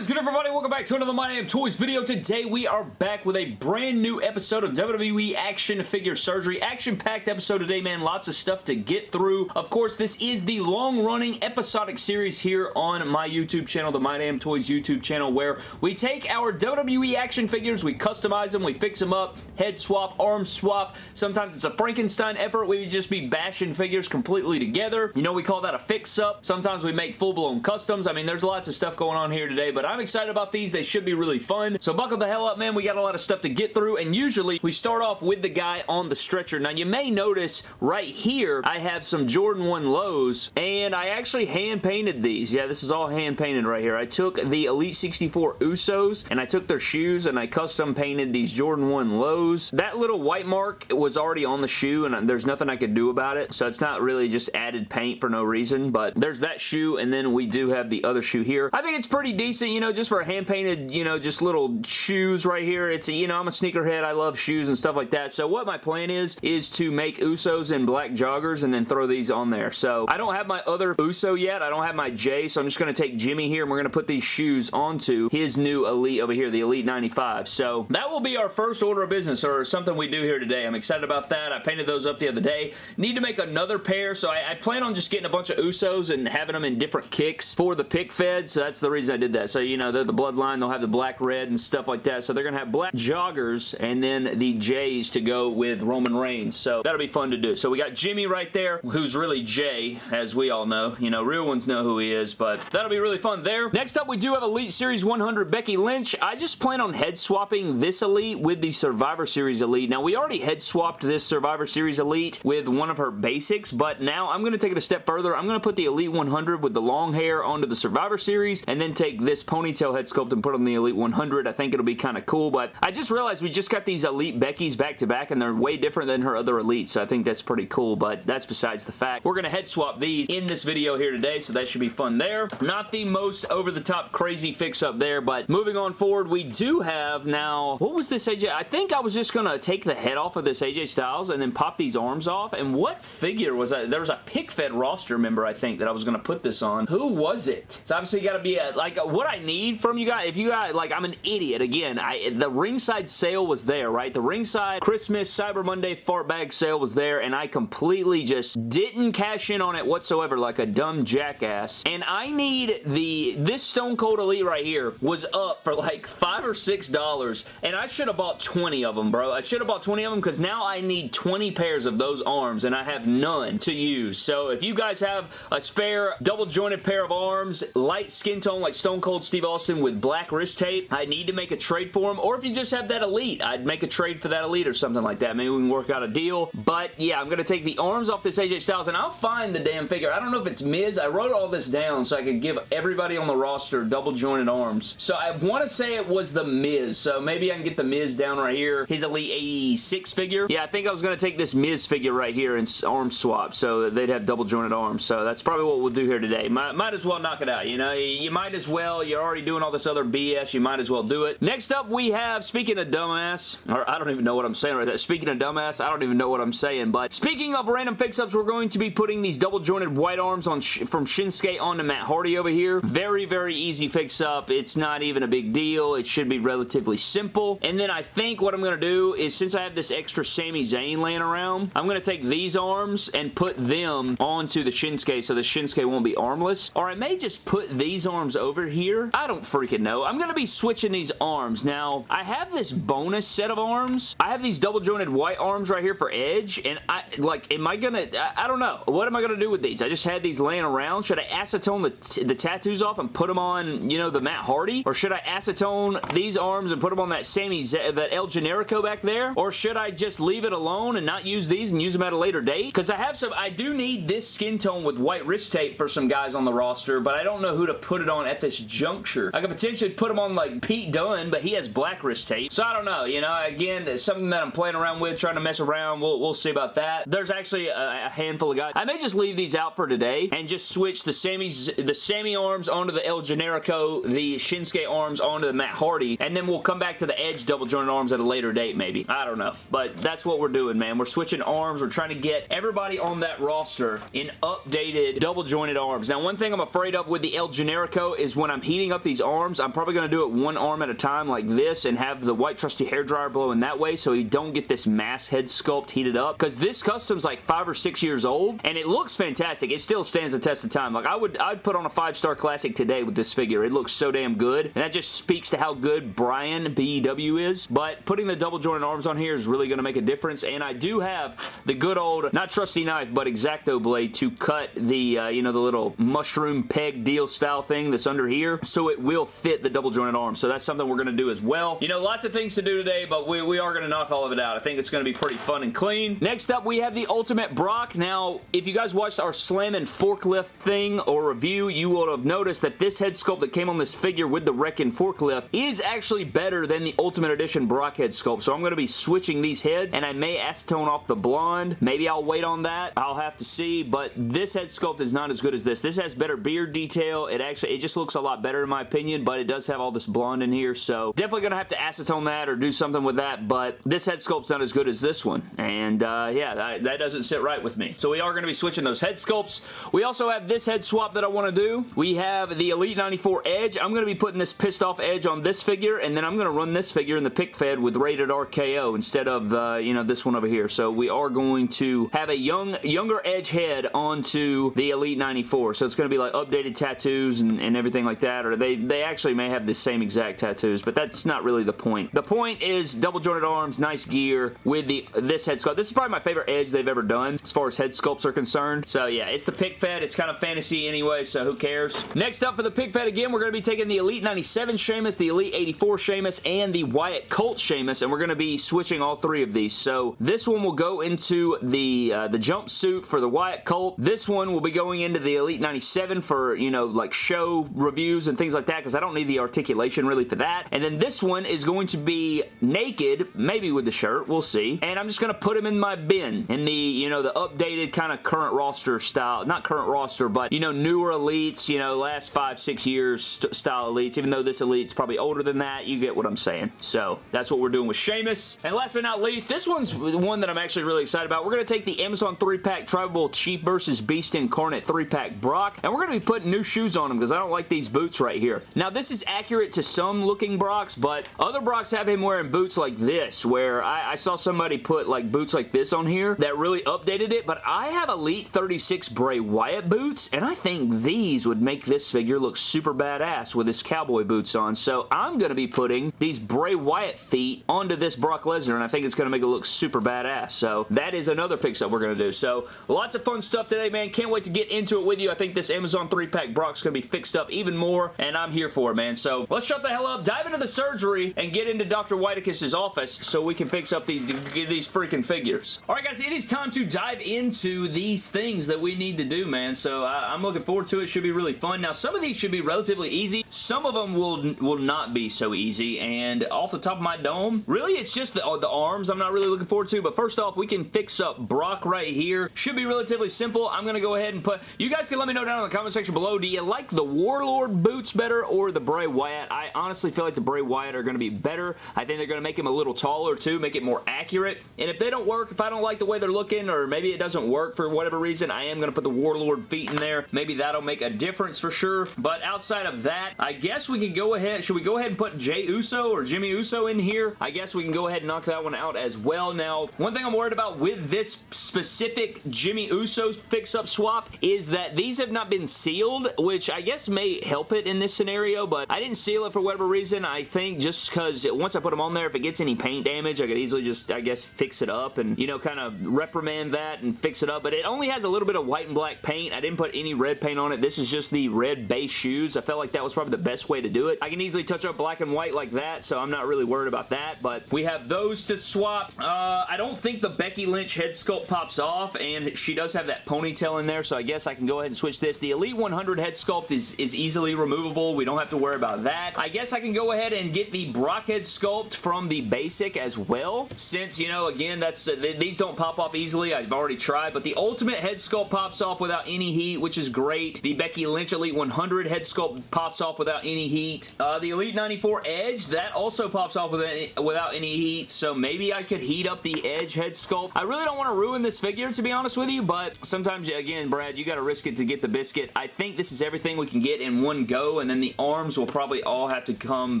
Is good everybody? Welcome back to another My Damn Toys video. Today we are back with a brand new episode of WWE Action Figure Surgery. Action-packed episode today, man. Lots of stuff to get through. Of course, this is the long-running episodic series here on my YouTube channel, the My Damn Toys YouTube channel, where we take our WWE action figures, we customize them, we fix them up, head swap, arm swap. Sometimes it's a Frankenstein effort. We just be bashing figures completely together. You know, we call that a fix-up. Sometimes we make full-blown customs. I mean, there's lots of stuff going on here today, but I'm excited about these. They should be really fun. So buckle the hell up, man. We got a lot of stuff to get through, and usually we start off with the guy on the stretcher. Now, you may notice right here, I have some Jordan 1 lows, and I actually hand-painted these. Yeah, this is all hand-painted right here. I took the Elite 64 Usos, and I took their shoes, and I custom painted these Jordan 1 lows. That little white mark was already on the shoe, and there's nothing I could do about it, so it's not really just added paint for no reason, but there's that shoe, and then we do have the other shoe here. I think it's pretty decent, you know, just for a hand-painted, you know, just little shoes right here. It's, a, you know, I'm a sneakerhead. I love shoes and stuff like that. So what my plan is, is to make Usos in black joggers and then throw these on there. So I don't have my other Uso yet. I don't have my J, so I'm just going to take Jimmy here and we're going to put these shoes onto his new Elite over here, the Elite 95. So that will be our first order of business or something we do here today. I'm excited about that. I painted those up the other day. Need to make another pair, so I, I plan on just getting a bunch of Usos and having them in different kicks for the pick fed, so that's the reason I did that. So, you know, they're the bloodline. They'll have the black, red, and stuff like that. So they're going to have black joggers and then the J's to go with Roman Reigns. So that'll be fun to do. So we got Jimmy right there, who's really Jey, as we all know. You know, real ones know who he is, but that'll be really fun there. Next up, we do have Elite Series 100 Becky Lynch. I just plan on head swapping this Elite with the Survivor Series Elite. Now, we already head swapped this Survivor Series Elite with one of her basics, but now I'm going to take it a step further. I'm going to put the Elite 100 with the long hair onto the Survivor Series and then take this ponytail head sculpt and put on the Elite 100. I think it'll be kind of cool, but I just realized we just got these Elite Beckys back to back and they're way different than her other Elites, so I think that's pretty cool, but that's besides the fact. We're going to head swap these in this video here today, so that should be fun there. Not the most over-the-top crazy fix-up there, but moving on forward, we do have now, what was this AJ? I think I was just going to take the head off of this AJ Styles and then pop these arms off, and what figure was that? There was a pick-fed roster member, I think, that I was going to put this on. Who was it? It's obviously got to be a, like, what I need from you guys, if you guys, like, I'm an idiot, again, I the ringside sale was there, right? The ringside Christmas, Cyber Monday fart bag sale was there, and I completely just didn't cash in on it whatsoever like a dumb jackass, and I need the, this Stone Cold Elite right here was up for like 5 or $6, and I should have bought 20 of them, bro. I should have bought 20 of them because now I need 20 pairs of those arms, and I have none to use. So if you guys have a spare double jointed pair of arms, light skin tone like Stone Cold Steve Austin with black wrist tape, I need to make a trade for him. or if you just have that Elite, I'd make a trade for that Elite or something like that. Maybe we can work out a deal, but yeah, I'm going to take the arms off this AJ Styles, and I'll find the damn figure. I don't know if it's Miz. I wrote all this down so I could give everybody on the roster double jointed arms. So I want to say it was the Miz, so maybe I can get the Miz down right here. His Elite 86 figure. Yeah, I think I was going to take this Miz figure right here and arm swap so they'd have double jointed arms. So that's probably what we'll do here today. Might, might as well knock it out, you know? You might as well. You're already doing all this other BS. You might as well do it. Next up, we have, speaking of dumbass, or I don't even know what I'm saying right there. Speaking of dumbass, I don't even know what I'm saying, but speaking of random fix-ups, we're going to be putting these double jointed white arms on from Shinsuke onto Matt Hardy over here. Very, very easy fix-up. It's not even a big deal. It should be relatively simple. And then I think what I'm going to do is since I have this extra Sami Zayn laying around, I'm going to take these arms and put them onto the Shinsuke so the Shinsuke won't be armless. Or I may just put these arms over here. I don't freaking know. I'm going to be switching these arms. Now, I have this bonus set of arms. I have these double jointed white arms right here for Edge, and I, like, am I going to, I, don't know. What am I going to do with these? I just had these laying around. Should I acetone the, the tattoos off and put them on, you know, the Matt Hardy? Or should I acetone these arms and put them on that Sami, Z that El Generico back there? Or should I just leave it alone and not use these and use them at a later date? Because I have some, I do need this skin tone with white wrist tape for some guys on the roster, but I don't know who to put it on at this juncture. I could potentially put them on like Pete Dunne, but he has black wrist tape. So I don't know, you know, again, it's something that I'm playing around with, trying to mess around. We'll, we'll see about that. There's actually a, a handful of guys. I may just leave these out for today and just switch the Sami's, the Sami arms onto the El Generico, the Shinsuke arms onto the Matt Hardy, and then we'll come back to the Edge double jointed arms at a later date maybe. I don't know, but that's what we're doing, man. We're switching arms. We're trying to get everybody on that roster in updated double jointed arms. Now, one thing I'm afraid of with the El Generico is when I'm heating up these arms. I'm probably going to do it one arm at a time like this and have the white trusty hair dryer blowing that way so you don't get this mass head sculpt heated up because this custom's like five or six years old and it looks fantastic. It still stands the test of time. Like I would I'd put on a five-star classic today with this figure. It looks so damn good and that just speaks to how good Brian BEW is but putting the double jointed arms on here is really going to make a difference and I do have the good old not trusty knife but X-Acto blade to cut the uh, you know the little mushroom peg deal style thing that's under here so it will fit the double jointed arm so that's something we're going to do as well. You know lots of things to do today but we, we are going to knock all of it out. I think it's going to be pretty fun and clean. Next up we have the Ultimate Brock. Now if you guys watched our Slam and Forklift thing or review you will have noticed that this head sculpt that came on this figure with the Wrekkin' Forklift is actually better than the Ultimate Edition Brock head sculpt so I'm going to be switching these heads and I may acetone off the blonde. Maybe I'll wait on that. I'll have to see but this head sculpt is not as good as this. This has better beard detail. It actually, it just looks a lot better in my opinion, but it does have all this blonde in here, so definitely going to have to acetone that or do something with that, but this head sculpt's not as good as this one, and uh, yeah, that, that doesn't sit right with me. So we are going to be switching those head sculpts. We also have this head swap that I want to do. We have the Elite 94 Edge. I'm going to be putting this pissed off Edge on this figure, and then I'm going to run this figure in the pick fed with Rated RKO instead of, uh, you know, this one over here. So we are going to have a young, younger Edge head onto the Elite 94. So it's going to be like updated tattoos and, and everything like that, or they, they actually may have the same exact tattoos, but that's not really the point. The point is double jointed arms, nice gear with the this head sculpt. This is probably my favorite edge they've ever done as far as head sculpts are concerned. So yeah, it's the pick fed. It's kind of fantasy anyway, so who cares? Next up for the pick fed again, we're going to be taking the Elite 97 Sheamus, the Elite 84 Sheamus, and the Wyatt Colt Sheamus, and we're going to be switching all three of these. So this one will go into the, uh, the jumpsuit for the Wyatt Colt. This one will be going into the Elite 97 for, you know, like show reviews and things like that because I don't need the articulation really for that. And then this one is going to be naked, maybe with the shirt, we'll see. And I'm just going to put him in my bin in the, you know, the updated kind of current roster style, not current roster, but, you know, newer elites, you know, last five, six years st style elites, even though this elite's probably older than that, you get what I'm saying. So that's what we're doing with Sheamus. And last but not least, this one's one that I'm actually really excited about. We're going to take the Amazon 3-pack Tribal Chief versus Beast Incarnate 3-pack Brock, and we're going to be putting new shoes on him because I don't like these boots right here. Now, this is accurate to some looking Brocks, but other Brocks have him wearing boots like this, where I, I saw somebody put like boots like this on here that really updated it, but I have Elite 36 Bray Wyatt boots, and I think these would make this figure look super badass with his cowboy boots on, so I'm going to be putting these Bray Wyatt feet onto this Brock Lesnar, and I think it's going to make it look super badass, so that is another fix-up we're going to do. So lots of fun stuff today, man. Can't wait to get into it with you. I think this Amazon 3-pack Brock's going to be fixed up even more, and I'm here for it, man. So let's shut the hell up, dive into the surgery, and get into Dr. Whitekiss' office so we can fix up these, these freaking figures. Alright, guys, it is time to dive into these things that we need to do, man. So I, I'm looking forward to it. Should be really fun. Now, some of these should be relatively easy. Some of them will, will not be so easy, and off the top of my dome, really, it's just the, the arms I'm not really looking forward to, but first off, we can fix up Brock right here. Should be relatively simple. I'm going to go ahead and put... You guys can let me know down in the comment section below, do you like the Warlord boots better or the Bray Wyatt? I honestly feel like the Bray Wyatt are going to be better. I think they're going to make him a little taller too, make it more accurate. And if they don't work, if I don't like the way they're looking or maybe it doesn't work for whatever reason, I am going to put the Warlord feet in there. Maybe that'll make a difference for sure. But outside of that, I guess we can go ahead. Should we go ahead and put Jey Uso or Jimmy Uso in here? I guess we can go ahead and knock that one out as well. Now, one thing I'm worried about with this specific Jimmy Uso fix-up swap is that these have not been sealed, which I guess may help it in this scenario, but I didn't seal it for whatever reason. I think just because once I put them on there, if it gets any paint damage, I could easily just, I guess, fix it up and, you know, kind of reprimand that and fix it up, but it only has a little bit of white and black paint. I didn't put any red paint on it. This is just the red base shoes. I felt like that was probably the best way to do it. I can easily touch up black and white like that, so I'm not really worried about that, but we have those to swap. Uh, I don't think the Becky Lynch head sculpt pops off, and she does have that ponytail in there, so I guess I can go ahead and switch this. The Elite 100 head sculpt is, is easily removable. We don't have to worry about that. I guess I can go ahead and get the Brockhead sculpt from the basic as well, since, you know, again, that's uh, these don't pop off easily. I've already tried, but the Ultimate head sculpt pops off without any heat, which is great. The Becky Lynch Elite 100 head sculpt pops off without any heat. Uh, the Elite 94 Edge, that also pops off without any, without any heat, so maybe I could heat up the Edge head sculpt. I really don't want to ruin this figure, to be honest with you, but sometimes, again, Brad, you got to risk it to get the biscuit. I think this is everything we can get in one go, and then the arms will probably all have to come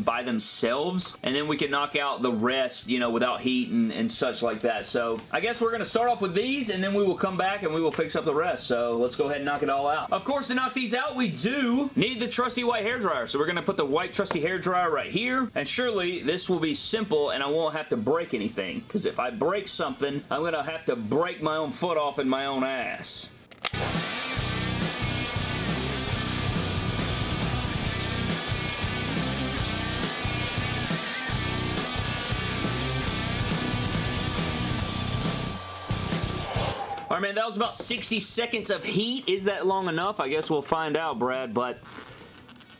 by themselves, and then we can knock out the rest, you know, without heat and, and such like that. So I guess we're going to start off with these, and then we will come back and we will fix up the rest. So let's go ahead and knock it all out. Of course, to knock these out, we do need the trusty white hair dryer. So we're going to put the white trusty hair dryer right here, and surely this will be simple, and I won't have to break anything, because if I break something, I'm going to have to break my own foot off in my own ass. Man, that was about 60 seconds of heat. Is that long enough? I guess we'll find out, Brad, but...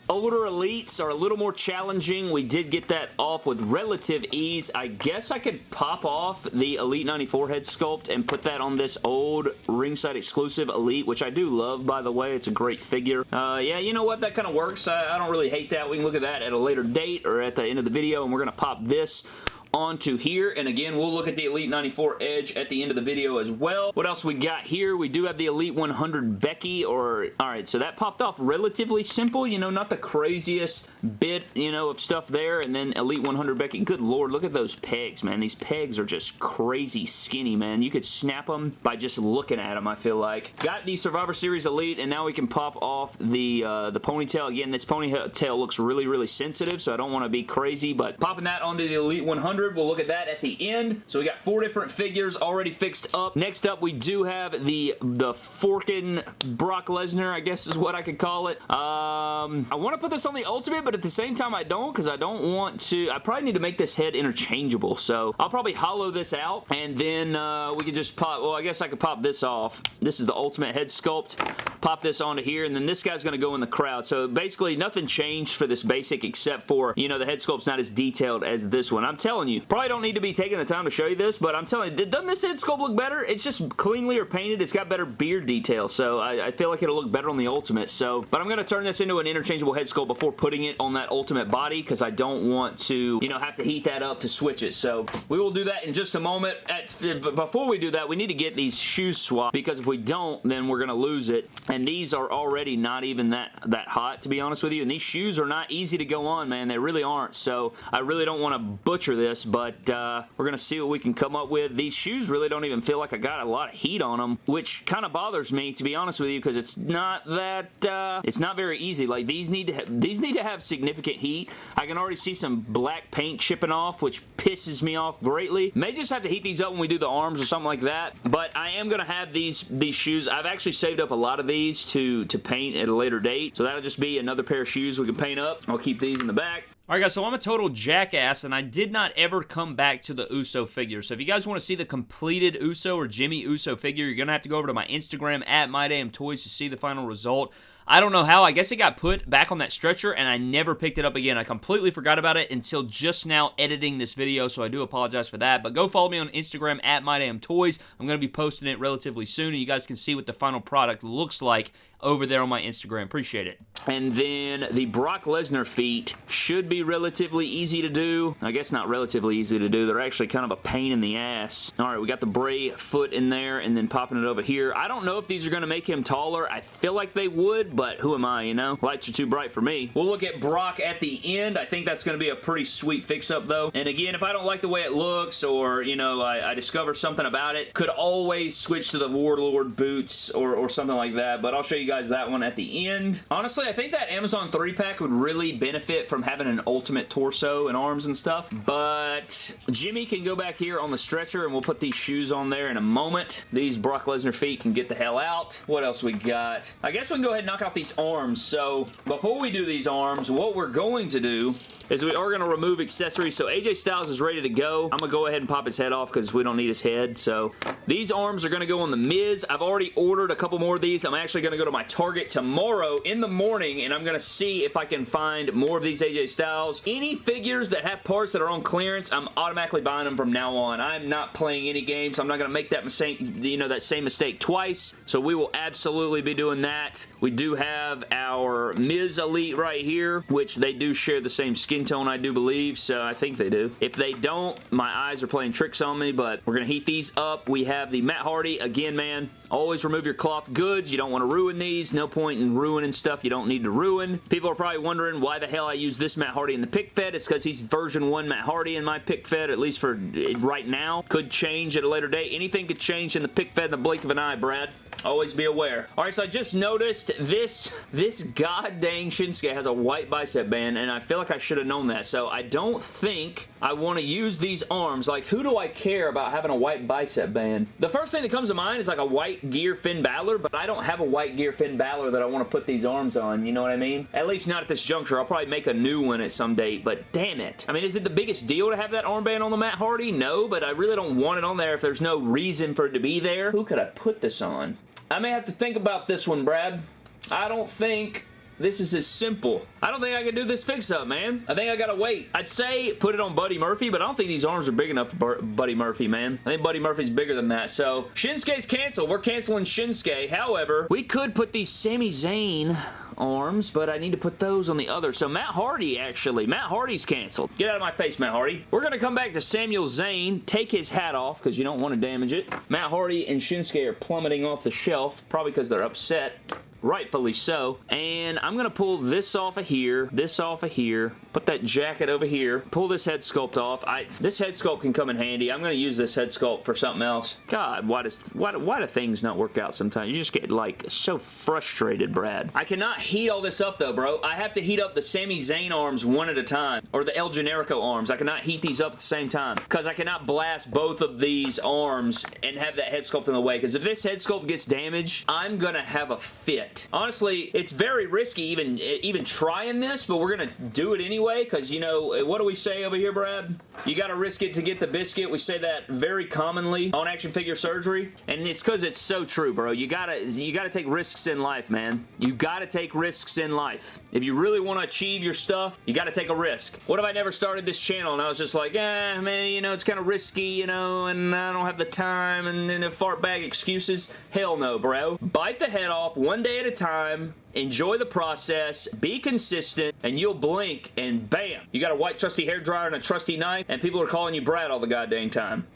Older Elites are a little more challenging. We did get that off with relative ease. I guess I could pop off the Elite 94 head sculpt and put that on this old ringside exclusive Elite, which I do love, by the way. It's a great figure. Uh, yeah, you know what? That kind of works. I, I don't really hate that. We can look at that at a later date or at the end of the video, and we're going to pop this onto here. And again, we'll look at the Elite 94 Edge at the end of the video as well. What else we got here? We do have the Elite 100 Becky or... Alright, so that popped off relatively simple. You know, not the craziest bit, you know, of stuff there. And then Elite 100 Becky. Good lord, look at those pegs, man. These pegs are just crazy skinny, man. You could snap them by just looking at them, I feel like. Got the Survivor Series Elite, and now we can pop off the, uh, the ponytail. Again, this ponytail looks really, really sensitive, so I don't want to be crazy, but popping that onto the Elite 100 100. We'll look at that at the end. So we got four different figures already fixed up. Next up, we do have the, the Forkin Brock Lesnar, I guess is what I could call it. Um, I want to put this on the Ultimate, but at the same time, I don't because I don't want to... I probably need to make this head interchangeable, so I'll probably hollow this out, and then uh, we can just pop... Well, I guess I could pop this off. This is the Ultimate head sculpt. Pop this onto here, and then this guy's going to go in the crowd. So basically, nothing changed for this basic except for, you know, the head sculpt's not as detailed as this one. I'm telling you, probably don't need to be taking the time to show you this, but I'm telling you, doesn't this head sculpt look better? It's just cleanly or painted. It's got better beard detail, so I, I feel like it'll look better on the Ultimate. So, but I'm going to turn this into an interchangeable head sculpt before putting it on that Ultimate body because I don't want to, you know, have to heat that up to switch it. So we will do that in just a moment. At, before we do that, we need to get these shoes swapped because if we don't, then we're going to lose it. And these are already not even that, that hot, to be honest with you. And these shoes are not easy to go on, man. They really aren't. So I really don't want to butcher this, but uh, we're to see what we can come up with. These shoes really don't even feel like I got a lot of heat on them, which kind of bothers me, to be honest with you, because it's not that, uh, it's not very easy. Like, these need to have, these need to have significant heat. I can already see some black paint chipping off, which pisses me off greatly. May just have to heat these up when we do the arms or something like that, but I am to have these, these shoes. I've actually saved up a lot of these to, to paint at a later date, so that'll just be another pair of shoes we can paint up. I'll keep these in the back. Alright guys, so I'm a total jackass, and I did not ever come back to the Uso figure. So if you guys want to see the completed Uso or Jimmy Uso figure, you're going to have to go over to my Instagram, at MyDamnToys, to see the final result. I don't know how. I guess it got put back on that stretcher, and I never picked it up again. I completely forgot about it until just now editing this video, so I do apologize for that. But go follow me on Instagram, at MyDamnToys. I'm going to be posting it relatively soon, and you guys can see what the final product looks like over there on my Instagram. Appreciate it. And then the Brock Lesnar feet should be relatively easy to do. I guess not relatively easy to do. They're actually kind of a pain in the ass. All right, we got the Bray foot in there and then popping it over here. I don't know if these are going to make him taller. I feel like they would, but who am I, you know? Lights are too bright for me. We'll look at Brock at the end. I think that's going to be a pretty sweet fix-up, though. And again, if I don't like the way it looks or, you know, I, I discover something about it, could always switch to the Warlord boots or, or something like that, but I'll show you guys that one at the end. Honestly, I think that Amazon 3-pack would really benefit from having an ultimate torso and arms and stuff, but Jimmy can go back here on the stretcher and we'll put these shoes on there in a moment. These Brock Lesnar feet can get the hell out. What else we got? I guess we can go ahead and knock out these arms. So before we do these arms, what we're going to do is we are going to remove accessories. So AJ Styles is ready to go. I'm going to go ahead and pop his head off because we don't need his head. So these arms are going to go on the Miz. I've already ordered a couple more of these. I'm actually going to go to my Target tomorrow in the morning and I'm going to see if I can find more of these AJ Styles. Any figures that have parts that are on clearance, I'm automatically buying them from now on. I'm not playing any games. I'm not going to make that mistake, you know, that same mistake twice. So we will absolutely be doing that. We do do have our Miz Elite right here, which they do share the same skin tone, I do believe, so I think they do. If they don't, my eyes are playing tricks on me, but we're going to heat these up. We have the Matt Hardy. Again, man, always remove your cloth goods. You don't want to ruin these. No point in ruining stuff you don't need to ruin. People are probably wondering why the hell I use this Matt Hardy in the pick fed. It's because he's version 1 Matt Hardy in my pick fed, at least for eh, right now. Could change at a later date. Anything could change in the pick fed in the blink of an eye, Brad. Always be aware. Alright, so I just noticed this, this god dang Shinsuke has a white bicep band, and I feel like I should have known that. So I don't think I want to use these arms. Like, who do I care about having a white bicep band? The first thing that comes to mind is like a white gear Finn Balor, but I don't have a white gear Finn Balor that I want to put these arms on, you know what I mean? At least not at this juncture. I'll probably make a new one at some date, but damn it. I mean, is it the biggest deal to have that armband on the Matt Hardy? No, but I really don't want it on there if there's no reason for it to be there. Who could I put this on? I may have to think about this one, Brad. I don't think this is as simple. I don't think I can do this fix-up, man. I think I gotta wait. I'd say put it on Buddy Murphy, but I don't think these arms are big enough for Buddy Murphy, man. I think Buddy Murphy's bigger than that. So, Shinsuke's canceled. We're canceling Shinsuke. However, we could put these Sami Zayn arms, but I need to put those on the other. So Matt Hardy, actually. Matt Hardy's canceled. Get out of my face, Matt Hardy. We're going to come back to Samuel Zayn, take his hat off because you don't want to damage it. Matt Hardy and Shinsuke are plummeting off the shelf, probably because they're upset rightfully so. And I'm going to pull this off of here, this off of here, put that jacket over here, pull this head sculpt off. I This head sculpt can come in handy. I'm going to use this head sculpt for something else. God, why, does, why, why do things not work out sometimes? You just get, like, so frustrated, Brad. I cannot heat all this up, though, bro. I have to heat up the Sami Zayn arms one at a time, or the El Generico arms. I cannot heat these up at the same time, because I cannot blast both of these arms and have that head sculpt in the way, because if this head sculpt gets damaged, I'm going to have a fit. Honestly, it's very risky even, even trying this, but we're going to do it anyway because, you know, what do we say over here, Brad? You got to risk it to get the biscuit. We say that very commonly on action figure surgery, and it's because it's so true, bro. You got to you got to take risks in life, man. You got to take risks in life. If you really want to achieve your stuff, you got to take a risk. What if I never started this channel and I was just like, eh, man, you know, it's kind of risky, you know, and I don't have the time, and then a fart bag excuses? Hell no, bro. Bite the head off one day at a time, enjoy the process, be consistent, and you'll blink and bam, you got a white trusty hair dryer and a trusty knife, and people are calling you Brad all the goddamn time.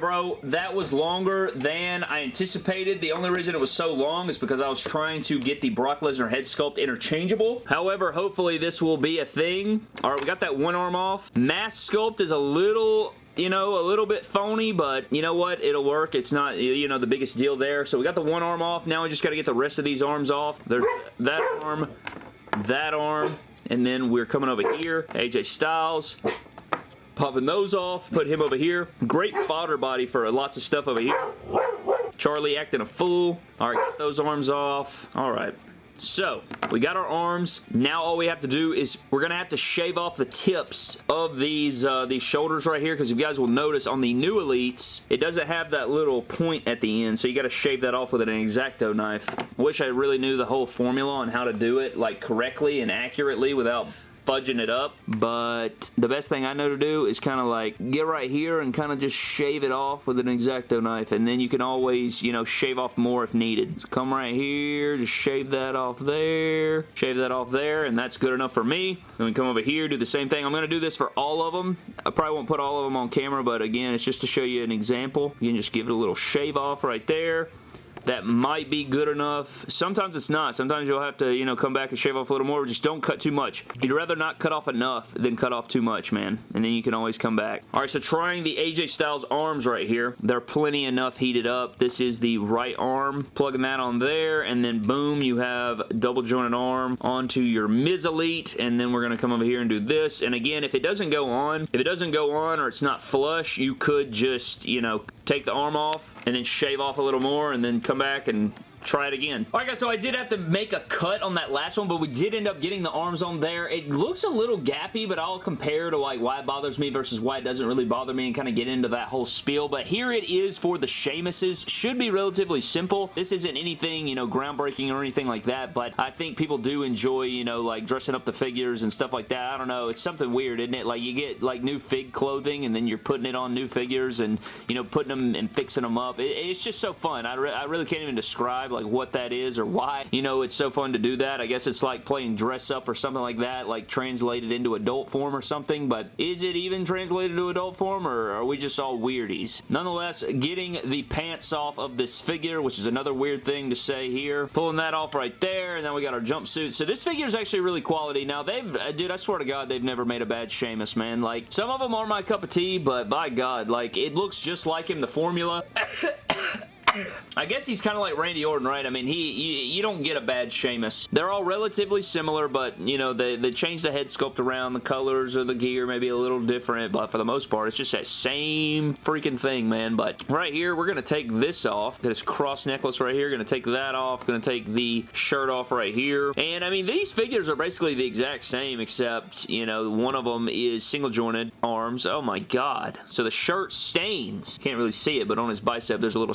Bro, that was longer than I anticipated. The only reason it was so long is because I was trying to get the Brock Lesnar head sculpt interchangeable. However, hopefully this will be a thing. Alright, we got that one arm off. Mask sculpt is a little you know, a little bit phony, but you know what? It'll work. It's not, you know, the biggest deal there. So we got the one arm off. Now we just got to get the rest of these arms off. There's that arm, that arm, and then we're coming over here. AJ Styles, popping those off, put him over here. Great fodder body for lots of stuff over here. Charlie acting a fool. All right, get those arms off. All right. So, we got our arms. Now all we have to do is we're going to have to shave off the tips of these uh, these shoulders right here because you guys will notice on the new Elites, it doesn't have that little point at the end, so you got to shave that off with an X-Acto knife. Wish I really knew the whole formula on how to do it like correctly and accurately without fudging it up, but the best thing I know to do is kind of like get right here and kind of just shave it off with an X-Acto knife, and then you can always, you know, shave off more if needed. So come right here, just shave that off there, shave that off there, and that's good enough for me. Then we come over here, do the same thing. I'm going to do this for all of them. I probably won't put all of them on camera, but again, it's just to show you an example. You can just give it a little shave off right there that might be good enough. Sometimes it's not. Sometimes you'll have to, you know, come back and shave off a little more. Just don't cut too much. You'd rather not cut off enough than cut off too much, man. And then you can always come back. All right, so trying the AJ Styles arms right here. They're plenty enough heated up. This is the right arm. Plugging that on there, and then boom, you have double jointed arm onto your Miz Elite, and then we're going to come over here and do this. And again, if it doesn't go on, if it doesn't go on or it's not flush, you could just, you know, take the arm off and then shave off a little more and then come back and try it again. Alright guys, so I did have to make a cut on that last one, but we did end up getting the arms on there. It looks a little gappy, but I'll compare to like why it bothers me versus why it doesn't really bother me and kind of get into that whole spiel. But here it is for the Sheamuses. Should be relatively simple. This isn't anything, you know, groundbreaking or anything like that, but I think people do enjoy, you know, like dressing up the figures and stuff like that. I don't know. It's something weird, isn't it? Like you get like new fig clothing and then you're putting it on new figures and, you know, putting them and fixing them up. It, it's just so fun. I, re I really can't even describe like what that is or why, you know, it's so fun to do that. I guess it's like playing dress up or something like that, like translated into adult form or something, but is it even translated to adult form or are we just all weirdies? Nonetheless, getting the pants off of this figure, which is another weird thing to say here. Pulling that off right there, and then we got our jumpsuit. So this figure is actually really quality. Now, they've, uh, dude, I swear to God, they've never made a bad Sheamus, man. Like, some of them are my cup of tea, but by God, like, it looks just like him, the formula. I guess he's kind of like Randy Orton, right? I mean, he you, you, don't get a bad Sheamus. They're all relatively similar, but, you know, they, they change the head sculpt around. The colors of the gear maybe a little different, but for the most part, it's just that same freaking thing, man. But right here, we're going to take this off. This cross necklace right here. Going to take that off. Going to take the shirt off right here. And, I mean, these figures are basically the exact same, except, you know, one of them is single jointed arms. Oh, my God. So the shirt stains. Can't really see it, but on his bicep, there's a little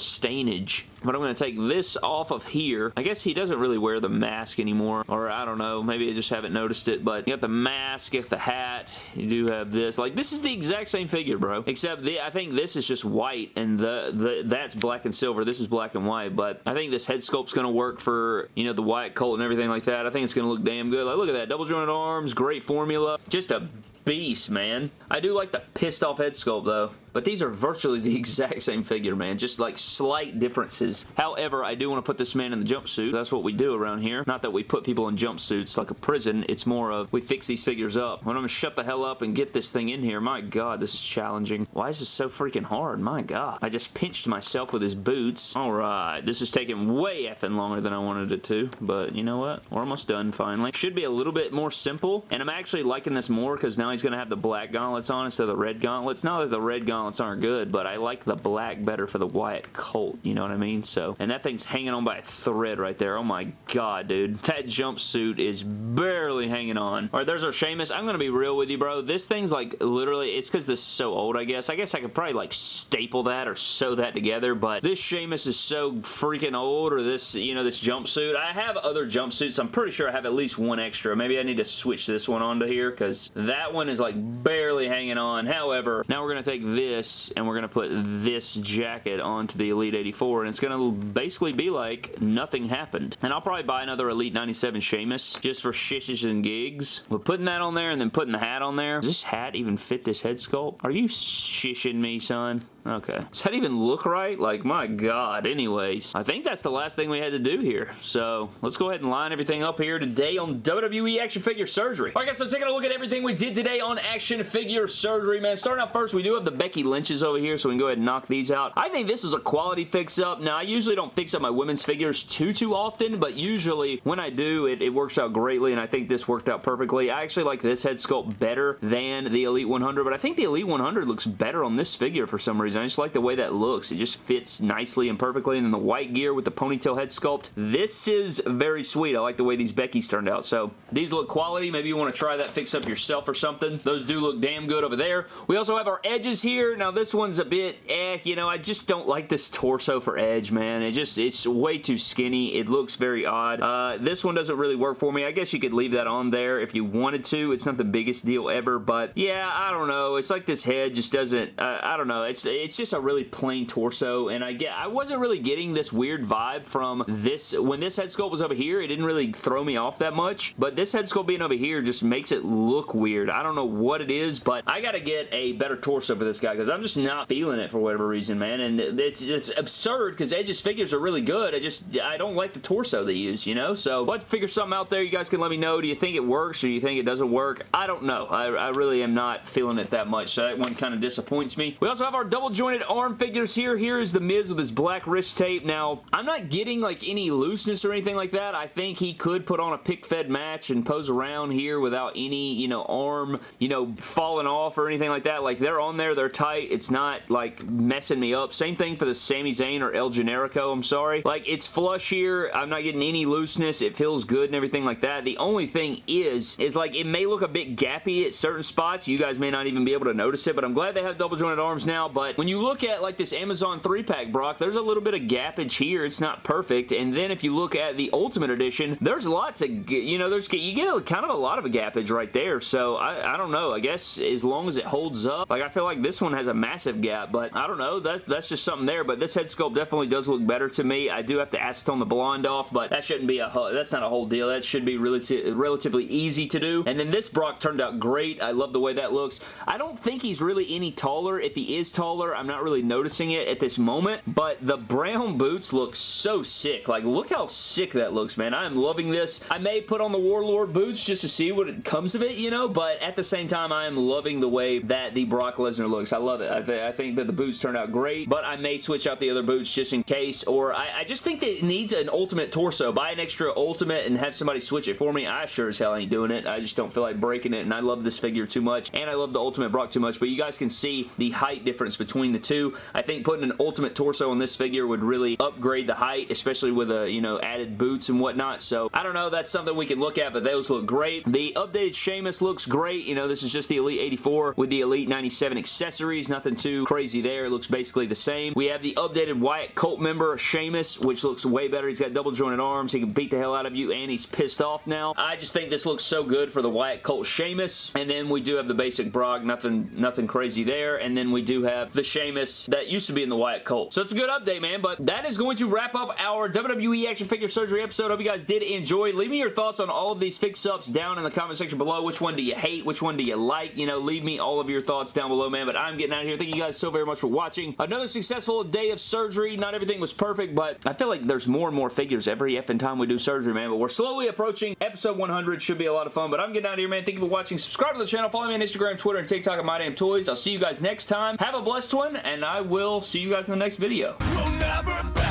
but I'm going to take this off of here. I guess he doesn't really wear the mask anymore, or I don't know, maybe I just haven't noticed it, but you got the mask, you got the hat, you do have this. Like, this is the exact same figure, bro, except the, I think this is just white, and the, the that's black and silver. This is black and white, but I think this head sculpt's going to work for, you know, the white Colt and everything like that. I think it's going to look damn good. Like, look at that. Double jointed arms, great formula. Just a beast, man. I do like the pissed off head sculpt, though. But these are virtually the exact same figure, man. Just like slight differences. However, I do want to put this man in the jumpsuit. That's what we do around here. Not that we put people in jumpsuits like a prison. It's more of we fix these figures up. When I'm going to shut the hell up and get this thing in here. My God, this is challenging. Why is this so freaking hard? My God. I just pinched myself with his boots. Alright, this is taking way effing longer than I wanted it to. But you know what? We're almost done finally. Should be a little bit more simple. And I'm actually liking this more because now he's going to have the black gauntlets on instead of the red gauntlets. Now that the red gauntlets gauntlets aren't good, but I like the black better for the Wyatt Colt, you know what I mean? So, and that thing's hanging on by a thread right there. Oh my god, dude. That jumpsuit is barely hanging on. Alright, there's our Sheamus. I'm gonna be real with you, bro. This thing's like, literally, it's because this is so old, I guess. I guess I could probably like staple that or sew that together, but this Sheamus is so freaking old, or this, you know, this jumpsuit. I have other jumpsuits. I'm pretty sure I have at least one extra. Maybe I need to switch this one onto here, because that one is like barely hanging on. However, now we're gonna take this this and we're going to put this jacket onto the Elite 84 and it's going to basically be like nothing happened. And I'll probably buy another Elite 97 Sheamus just for shishes and gigs. We're putting that on there and then putting the hat on there. Does this hat even fit this head sculpt? Are you shishing me, son? Okay. Does that even look right? Like, my god. Anyways, I think that's the last thing we had to do here. So, let's go ahead and line everything up here today on WWE Action Figure Surgery. Alright guys, so taking a look at everything we did today on Action Figure Surgery, man. Starting out first, we do have the Becky Lynch's over here, so we can go ahead and knock these out. I think this is a quality fix-up. Now, I usually don't fix up my women's figures too, too often, but usually when I do, it, it works out greatly, and I think this worked out perfectly. I actually like this head sculpt better than the Elite 100, but I think the Elite 100 looks better on this figure for some reason. I just like the way that looks. It just fits nicely and perfectly. And then the white gear with the ponytail head sculpt. This is very sweet. I like the way these Becky's turned out. So these look quality. Maybe you want to try that fix up yourself or something. Those do look damn good over there. We also have our edges here. Now this one's a bit eh, you know, I just don't like this torso for Edge, man. It just, it's way too skinny. It looks very odd. Uh, this one doesn't really work for me. I guess you could leave that on there if you wanted to. It's not the biggest deal ever, but yeah, I don't know. It's like this head just doesn't, uh, I don't know. It's, it's just a really plain torso, and I get I wasn't really getting this weird vibe from this. When this head sculpt was over here, it didn't really throw me off that much, but this head sculpt being over here just makes it look weird. I don't know what it is, but I gotta get a better torso for this guy because I'm just not feeling it for whatever reason, man, and it's, it's absurd because Edge's figures are really good. I just, I don't like the torso they use, you know? So, let's figure something out there. You guys can let me know. Do you think it works or do you think it doesn't work? I don't know. I, I really am not feeling it that much, so that one kind of disappoints me. We also have our double jointed arm figures here. Here is The Miz with his black wrist tape. Now, I'm not getting like any looseness or anything like that. I think he could put on a pick-fed match and pose around here without any, you know, arm, you know, falling off or anything like that. Like, they're on there. They're tight. It's not, like, messing me up. Same thing for the Sami Zayn or El Generico, I'm sorry. Like, it's flush here. I'm not getting any looseness. It feels good and everything like that. The only thing is, is like, it may look a bit gappy at certain spots. You guys may not even be able to notice it, but I'm glad they have double jointed arms now. But when you look at, like, this Amazon 3-pack Brock, there's a little bit of gappage here. It's not perfect. And then if you look at the Ultimate Edition, there's lots of, you know, there's you get a, kind of a lot of a gappage right there. So, I, I don't know. I guess as long as it holds up, like, I feel like this one has a massive gap, but I don't know. That's, that's just something there. But this head sculpt definitely does look better to me. I do have to acetone the blonde off, but that shouldn't be a, that's not a whole deal. That should be really relatively easy to do. And then this Brock turned out great. I love the way that looks. I don't think he's really any taller. If he is taller, I'm not really noticing it at this moment, but the brown boots look so sick. Like, look how sick that looks, man. I am loving this. I may put on the Warlord boots just to see what it comes of it, you know, but at the same time, I am loving the way that the Brock Lesnar looks. I love it. I, th I think that the boots turned out great, but I may switch out the other boots just in case, or I, I just think that it needs an ultimate torso. Buy an extra ultimate and have somebody switch it for me. I sure as hell ain't doing it. I just don't feel like breaking it, and I love this figure too much, and I love the ultimate Brock too much, but you guys can see the height difference between the two. I think putting an ultimate torso on this figure would really upgrade the height, especially with a, you know, added boots and whatnot, so I don't know. That's something we can look at, but those look great. The updated Sheamus looks great. You know, this is just the Elite 84 with the Elite 97 accessories. Nothing too crazy there. It looks basically the same. We have the updated Wyatt cult member, Sheamus, which looks way better. He's got double jointed arms. He can beat the hell out of you, and he's pissed off now. I just think this looks so good for the Wyatt cult Sheamus. And then we do have the basic Brock. Nothing, nothing crazy there. And then we do have the Sheamus that used to be in the Wyatt cult. So it's a good update, man. But that is going to wrap up our WWE Action Figure Surgery episode. Hope you guys did enjoy. Leave me your thoughts on all of these fix-ups down in the comment section below. Which one do you hate? Which one do you like? You know, leave me all of your thoughts down below, man. But I'm getting out of here. Thank you guys so very much for watching. Another successful day of surgery. Not everything was perfect, but I feel like there's more and more figures every effing time we do surgery, man. But we're slowly approaching episode 100. Should be a lot of fun. But I'm getting out of here, man. Thank you for watching. Subscribe to the channel. Follow me on Instagram, Twitter, and TikTok at My Damn Toys. I'll see you guys next time. Have a blessed one, and I will see you guys in the next video. We'll